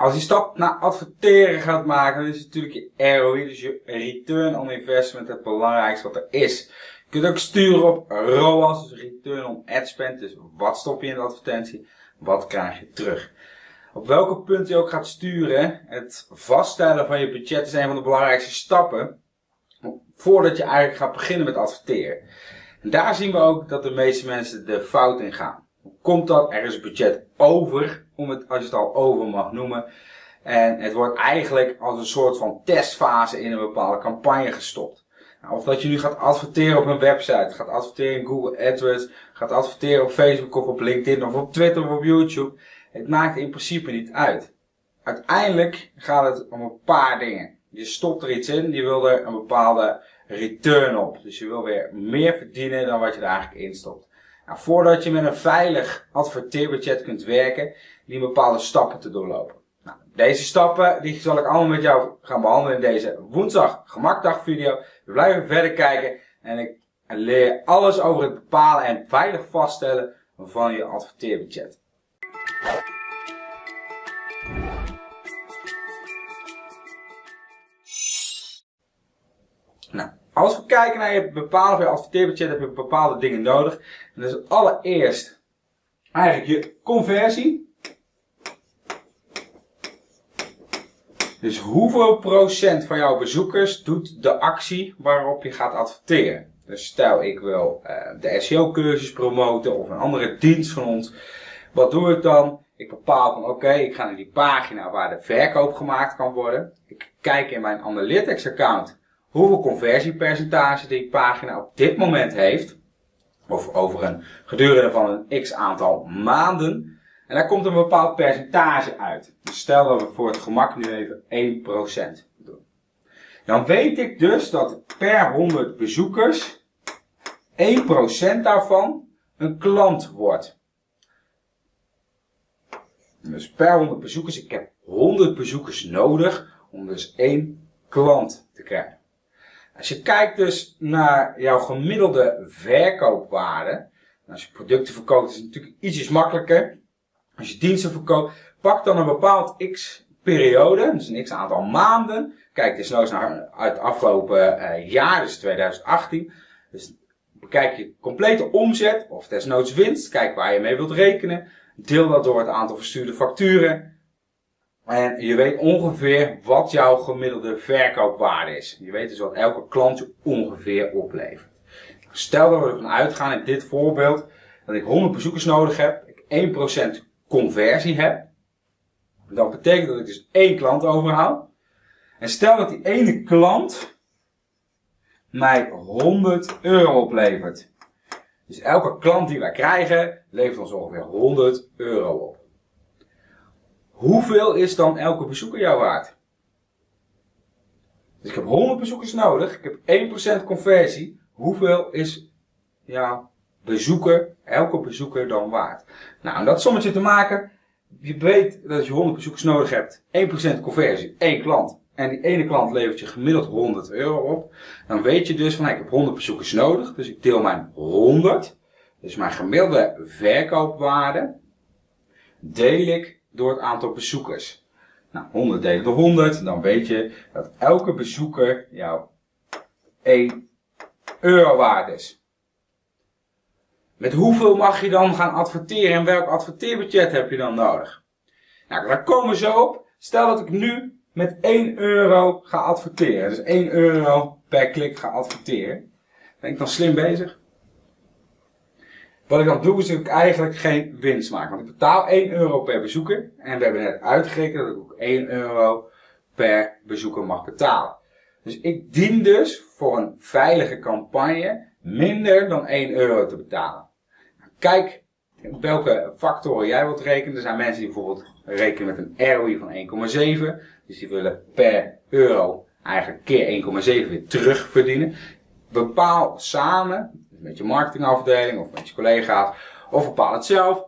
als je stap naar adverteren gaat maken, is natuurlijk je ROI, dus je return on investment, het belangrijkste wat er is. Je kunt ook sturen op ROAS, dus return on ad spend, dus wat stop je in de advertentie, wat krijg je terug. Op welke punt je ook gaat sturen, het vaststellen van je budget is een van de belangrijkste stappen, voordat je eigenlijk gaat beginnen met adverteren. En daar zien we ook dat de meeste mensen de fout in gaan. Komt dat? Er is budget over, om het, als je het al over mag noemen. En het wordt eigenlijk als een soort van testfase in een bepaalde campagne gestopt. Nou, of dat je nu gaat adverteren op een website, gaat adverteren in Google AdWords, gaat adverteren op Facebook of op LinkedIn of op Twitter of op YouTube. Het maakt in principe niet uit. Uiteindelijk gaat het om een paar dingen. Je stopt er iets in, je wil er een bepaalde return op. Dus je wil weer meer verdienen dan wat je er eigenlijk in stopt. Nou, voordat je met een veilig adverteerbudget kunt werken, die bepaalde stappen te doorlopen. Nou, deze stappen die zal ik allemaal met jou gaan behandelen in deze woensdag gemakdag video. We blijven verder kijken en ik leer alles over het bepalen en veilig vaststellen van je adverteerbudget. Nou, als we kijken naar je van je adverteerbudget, heb je bepaalde dingen nodig. En dat is allereerst eigenlijk je conversie. Dus hoeveel procent van jouw bezoekers doet de actie waarop je gaat adverteren? Dus stel ik wil uh, de SEO cursus promoten of een andere dienst van ons. Wat doe ik dan? Ik bepaal van oké, ik ga naar die pagina waar de verkoop gemaakt kan worden. Ik kijk in mijn Analytics account hoeveel conversiepercentage die pagina op dit moment heeft. Of over een gedurende van een x aantal maanden. En daar komt een bepaald percentage uit. Dus stel dat we voor het gemak nu even 1% doen. Dan weet ik dus dat per 100 bezoekers 1% daarvan een klant wordt. Dus per 100 bezoekers, ik heb 100 bezoekers nodig om dus één klant te krijgen. Als je kijkt dus naar jouw gemiddelde verkoopwaarde. Als je producten verkoopt is het natuurlijk ietsjes makkelijker. Als je diensten verkoopt, pak dan een bepaald x periode, dus een x aantal maanden. Kijk desnoods naar uit het afgelopen uh, jaar, dus 2018. Dus bekijk je complete omzet of desnoods winst. Kijk waar je mee wilt rekenen. Deel dat door het aantal verstuurde facturen. En je weet ongeveer wat jouw gemiddelde verkoopwaarde is. Je weet dus wat elke klant je ongeveer oplevert. Stel dat we ervan uitgaan in dit voorbeeld dat ik 100 bezoekers nodig heb, ik 1% conversie heb. Dat betekent dat ik dus één klant overhoud. En stel dat die ene klant mij 100 euro oplevert. Dus elke klant die wij krijgen levert ons ongeveer 100 euro op. Hoeveel is dan elke bezoeker jou waard? Dus ik heb 100 bezoekers nodig. Ik heb 1% conversie. Hoeveel is jouw bezoeker, elke bezoeker dan waard? Nou, om dat sommetje te maken, je weet dat je 100 bezoekers nodig hebt. 1% conversie, één klant. En die ene klant levert je gemiddeld 100 euro op. Dan weet je dus van, ik heb 100 bezoekers nodig. Dus ik deel mijn 100. Dus mijn gemiddelde verkoopwaarde. Deel ik door het aantal bezoekers. Nou, 100 delen door 100, dan weet je dat elke bezoeker jou 1 euro waard is. Met hoeveel mag je dan gaan adverteren en welk adverteerbudget heb je dan nodig? Nou, daar komen we zo op. Stel dat ik nu met 1 euro ga adverteren. Dus 1 euro per klik ga adverteren. Ben ik dan slim bezig? Wat ik dan doe is dat ik eigenlijk geen winst maak. Want ik betaal 1 euro per bezoeker. En we hebben net uitgerekend dat ik ook 1 euro per bezoeker mag betalen. Dus ik dien dus voor een veilige campagne minder dan 1 euro te betalen. Kijk op welke factoren jij wilt rekenen. Er zijn mensen die bijvoorbeeld rekenen met een ROI van 1,7. Dus die willen per euro eigenlijk keer 1,7 weer terug verdienen. Bepaal samen met je marketingafdeling of met je collega's. Of bepaal het zelf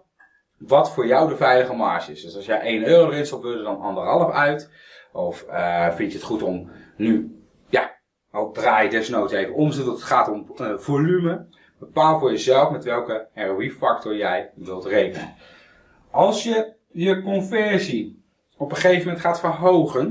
wat voor jou de veilige marge is. Dus als jij 1 euro erin stopt, wil er dan anderhalf uit. Of uh, vind je het goed om nu, ja, al draai je desnoods even om, het gaat om uh, volume. Bepaal voor jezelf met welke ROI-factor jij wilt rekenen. Als je je conversie op een gegeven moment gaat verhogen.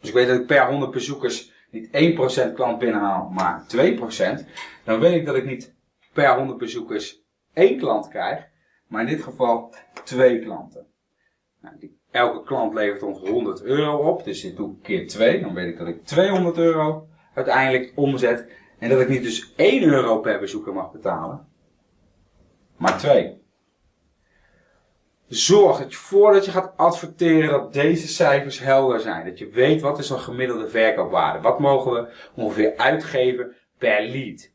Dus ik weet dat ik per 100 bezoekers niet 1% klant binnenhaal, maar 2%. Dan weet ik dat ik niet per 100 bezoekers één klant krijg, maar in dit geval twee klanten. Nou, die, elke klant levert ons 100 euro op, dus dit doe ik keer 2. Dan weet ik dat ik 200 euro uiteindelijk omzet. En dat ik niet dus 1 euro per bezoeker mag betalen, maar 2. Zorg dat je voordat je gaat adverteren dat deze cijfers helder zijn. Dat je weet wat is een gemiddelde verkoopwaarde. Wat mogen we ongeveer uitgeven per lead.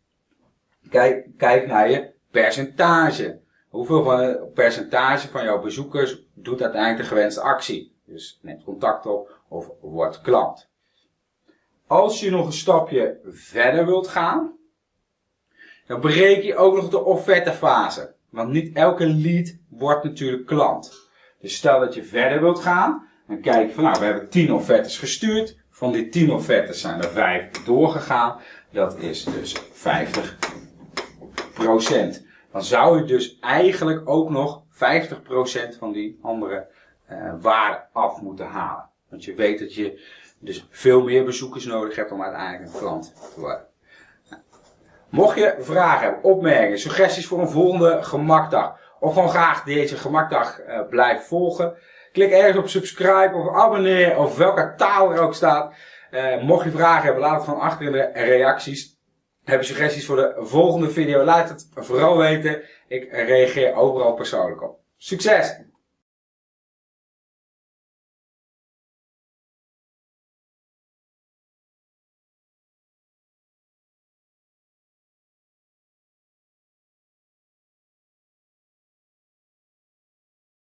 Kijk, kijk naar je percentage. Hoeveel van het percentage van jouw bezoekers doet uiteindelijk de gewenste actie? Dus neemt contact op of wordt klant. Als je nog een stapje verder wilt gaan, dan breek je ook nog de offertefase. Want niet elke lead wordt natuurlijk klant. Dus stel dat je verder wilt gaan, dan kijk van nou, we hebben 10 offertes gestuurd. Van die 10 offertes zijn er 5 doorgegaan. Dat is dus 50% Dan zou je dus eigenlijk ook nog 50% van die andere uh, waarde af moeten halen. Want je weet dat je dus veel meer bezoekers nodig hebt om uiteindelijk een klant te worden. Mocht je vragen hebben, opmerkingen, suggesties voor een volgende gemakdag. Of gewoon graag deze gemakdag uh, blijven volgen. Klik ergens op subscribe of abonneer of welke taal er ook staat. Uh, mocht je vragen hebben, laat het van achter in de reacties. Heb je suggesties voor de volgende video, laat het vooral weten. Ik reageer overal persoonlijk op. Succes!